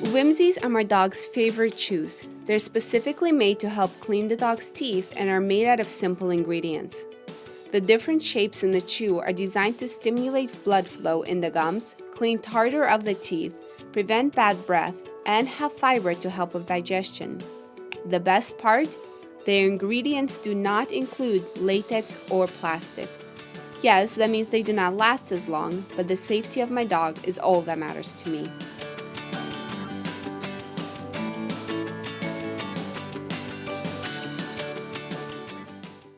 Whimzees are my dog's favorite chews. They're specifically made to help clean the dog's teeth and are made out of simple ingredients. The different shapes in the chew are designed to stimulate blood flow in the gums, clean tartar of the teeth, prevent bad breath, and have fiber to help with digestion. The best part? Their ingredients do not include latex or plastic. Yes, that means they do not last as long, but the safety of my dog is all that matters to me.